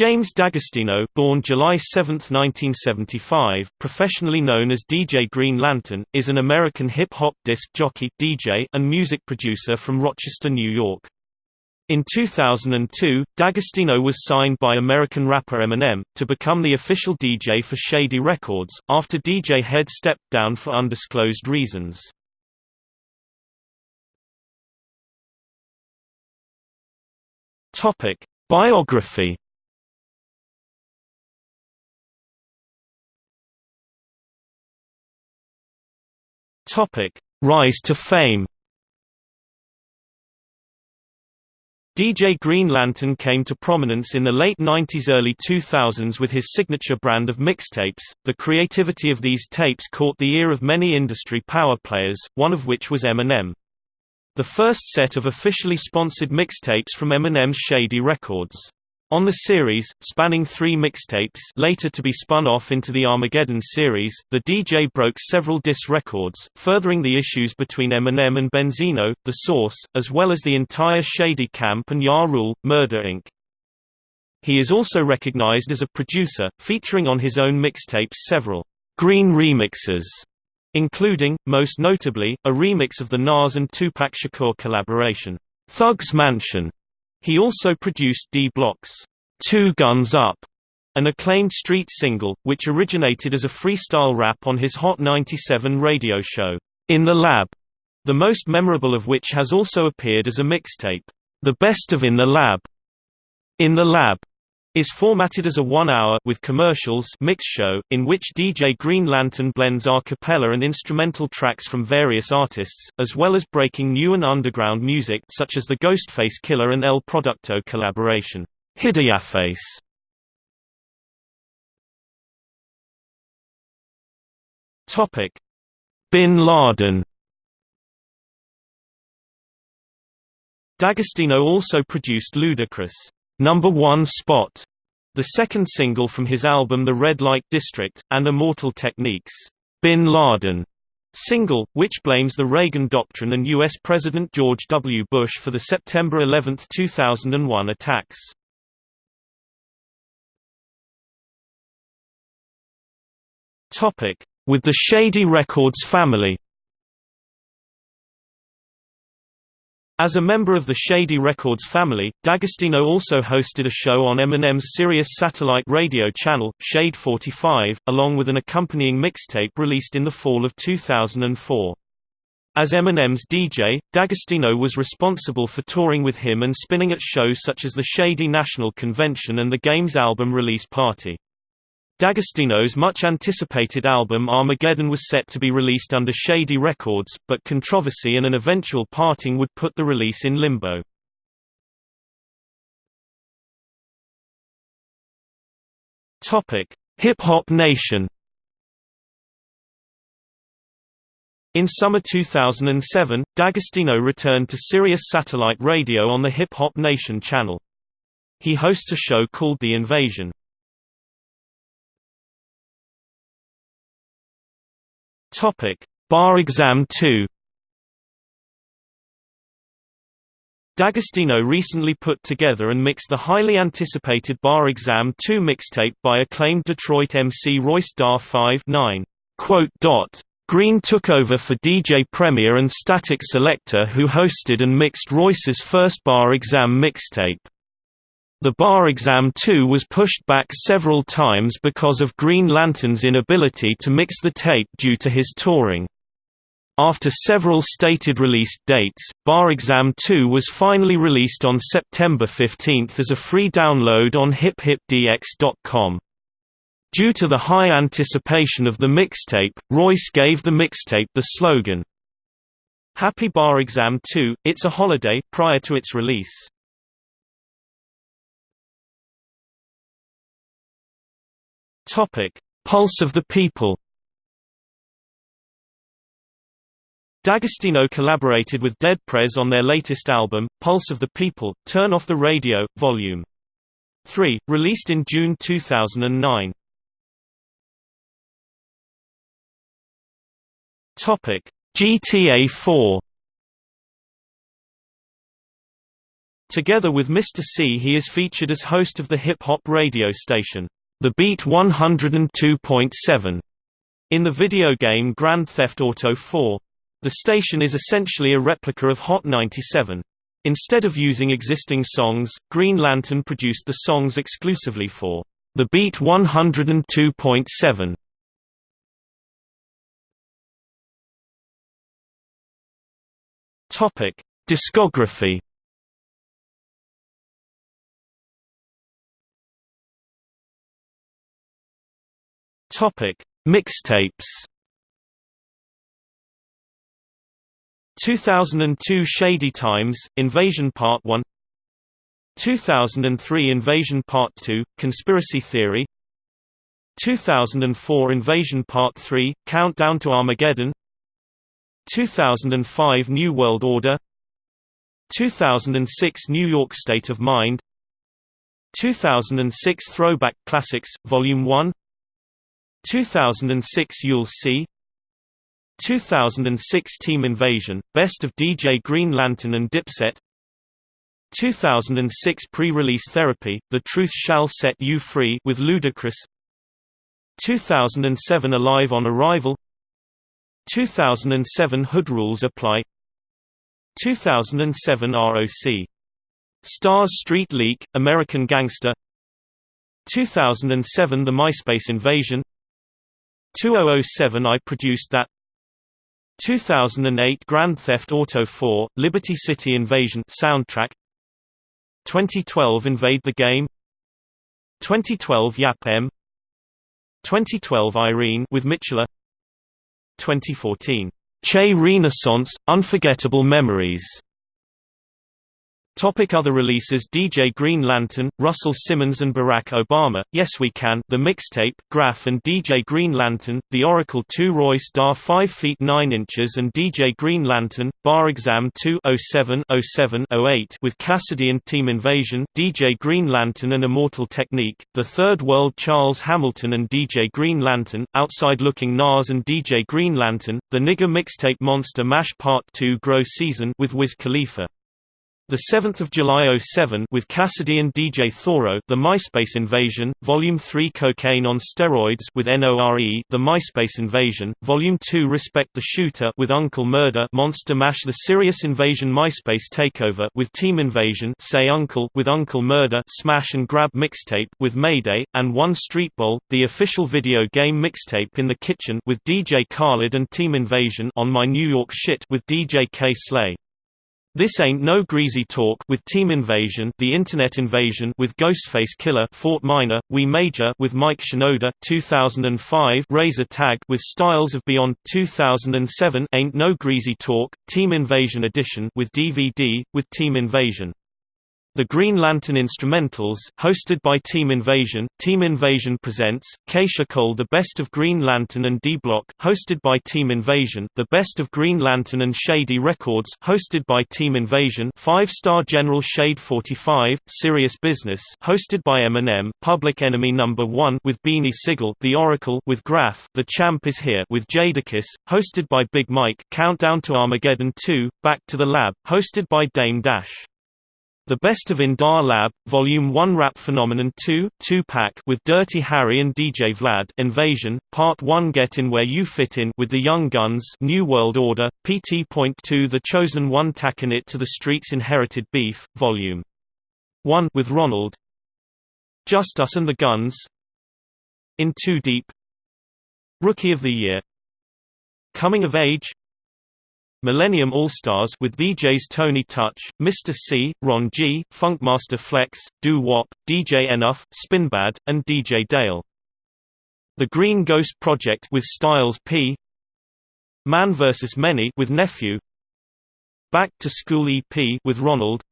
James D'Agostino, born July 7, 1975, professionally known as DJ Green Lantern, is an American hip-hop disc jockey DJ and music producer from Rochester, New York. In 2002, D'Agostino was signed by American rapper Eminem, to become the official DJ for Shady Records, after DJ Head stepped down for undisclosed reasons. Biography Topic: Rise to fame. DJ Green Lantern came to prominence in the late 90s early 2000s with his signature brand of mixtapes. The creativity of these tapes caught the ear of many industry power players, one of which was Eminem. The first set of officially sponsored mixtapes from Eminem's Shady Records. On the series, spanning three mixtapes later to be spun off into the Armageddon series, the DJ broke several diss records, furthering the issues between Eminem and Benzino, The Source, as well as the entire Shady Camp and Ja Rule, Murder Inc. He is also recognized as a producer, featuring on his own mixtapes several green remixes, including, most notably, a remix of the Nas and Tupac Shakur collaboration, Thug's Mansion, he also produced D-Block's Two Guns Up, an acclaimed street single, which originated as a freestyle rap on his Hot 97 radio show, In the Lab, the most memorable of which has also appeared as a mixtape, The Best of In the Lab. In the Lab is formatted as a one-hour with commercials mix show, in which DJ Green Lantern blends a cappella and instrumental tracks from various artists, as well as breaking new and underground music such as the Ghostface Killah and El Producto collaboration, Hideaface. Topic: Bin Laden. D'Agostino also produced Ludacris' Number One Spot, the second single from his album The Red Light District, and Immortal Technique's, Bin Laden single, which blames the Reagan Doctrine and U.S. President George W. Bush for the September 11, 2001 attacks. With the Shady Records family As a member of the Shady Records family, D'Agostino also hosted a show on Eminem's Sirius satellite radio channel, Shade 45, along with an accompanying mixtape released in the fall of 2004. As Eminem's DJ, D'Agostino was responsible for touring with him and spinning at shows such as the Shady National Convention and the Game's album release party. D'Agostino's much-anticipated album Armageddon was set to be released under Shady Records, but controversy and an eventual parting would put the release in limbo. Hip Hop Nation In summer 2007, D'Agostino returned to Sirius Satellite Radio on the Hip Hop Nation channel. He hosts a show called The Invasion. Topic: Bar Exam 2. D'Agostino recently put together and mixed the highly anticipated Bar Exam 2 mixtape by acclaimed Detroit MC Royce da 5 9. Green took over for DJ Premier and Statik Selektah who hosted and mixed Royce's first Bar Exam mixtape. The bar exam 2 was pushed back several times because of Green Lantern's inability to mix the tape due to his touring. After several stated release dates, Bar Exam 2 was finally released on September 15 as a free download on hiphopdx.com. Due to the high anticipation of the mixtape, Royce gave the mixtape the slogan, Happy Bar Exam 2, It's a Holiday prior to its release. Topic: Pulse of the People. D'Agostino collaborated with Dead Prez on their latest album, Pulse of the People, Turn Off the Radio, Vol. 3, released in June 2009. GTA 4 Together with Mr. C he is featured as host of the hip-hop radio station, The Beat 102.7. In the video game Grand Theft Auto 4, the station is essentially a replica of Hot 97. Instead of using existing songs, Green Lantern produced the songs exclusively for The Beat 102.7. Topic: Discography Topic: Mixtapes. 2002 Shady Times, Invasion Part 1 2003 Invasion Part 2, Conspiracy Theory. 2004 Invasion Part 3, Countdown to Armageddon. 2005 New World Order. 2006 New York State of Mind. 2006 Throwback Classics, Volume 1 2006 You'll See 2006 Team Invasion, Best of DJ Green Lantern and Dipset 2006 Pre-release Therapy, The Truth Shall Set You Free with Ludacris 2007 Alive on Arrival 2007 Hood Rules Apply 2007 ROC. Stars Street Leak, American Gangster 2007 The MySpace Invasion 2007 I Produced That 2008 Grand Theft Auto 4, Liberty City Invasion soundtrack 2012 Invade the Game 2012 Yap M 2012 Irene with Mitchella 2014 Che Renaissance – Unforgettable Memories Topic other releases DJ Green Lantern, Russell Simmons and Barack Obama, Yes We Can The Mixtape, Grafh and DJ Green Lantern, The Oracle 2 Royce Dar 5 feet 9 inches and DJ Green Lantern, Bar Exam 2 07 07 08 with Cassidy and Team Invasion, DJ Green Lantern and Immortal Technique, The Third World Charles Hamilton and DJ Green Lantern, Outside Looking Nas and DJ Green Lantern, The Nigger Mixtape Monster Mash Part 2 Grow Season with Wiz Khalifa the 7th of July 07 with Cassidy and DJ Thoro, The MySpace Invasion, Volume 3 Cocaine on Steroids with NORE, The MySpace Invasion, Volume 2 Respect the Shooter with Uncle Murder, Monster Mash The Sirius Invasion MySpace Takeover with Team Invasion, Say Uncle with Uncle Murder, Smash and Grab Mixtape with Mayday, and One Street Bowl, the official video game mixtape in the kitchen with DJ Khaled and Team Invasion on My New York Shit with DJ Kay Slay. This Ain't No Greasy Talk with Team Invasion, The Internet Invasion with Ghostface Killah, Fort Minor, We Major with Mike Shinoda, 2005, Razor Tag with Styles of Beyond, 2007, Ain't No Greasy Talk, Team Invasion Edition with DVD with Team Invasion. The Green Lantern Instrumentals, hosted by Team Invasion, Team Invasion presents, Keyshia Cole The Best of Green Lantern and D-Block, hosted by Team Invasion, The Best of Green Lantern and Shady Records, hosted by Team Invasion, Five Star General Shade 45, Serious Business, hosted by Eminem, Public Enemy No. 1 with Beanie Sigel, The Oracle with Grafh, The Champ is Here with Jadakiss, hosted by Big Mike, Countdown to Armageddon 2, Back to the Lab, hosted by Dame Dash. The Best of Indar Lab, Volume 1 Rap Phenomenon 2, 2Pac with Dirty Harry and DJ Vlad Invasion, Part 1 Get In Where You Fit In with the Young Guns New World Order, PT.2 The Chosen One Tacking It to the Streets Inherited Beef, Volume 1 with Ronald Just Us and the Guns In Too Deep Rookie of the Year Coming of Age Millennium All-Stars with VJs Tony Touch, Mr. C, Ron G, Funkmaster Flex, Doo Wop, DJ Enuff, Spinbad, and DJ Dale. The Green Ghost Project with Styles P. Man vs. Many with Nephew. Back to School EP with Ronald.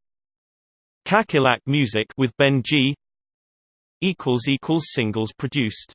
Kakilak Music with Ben G. equals equals singles produced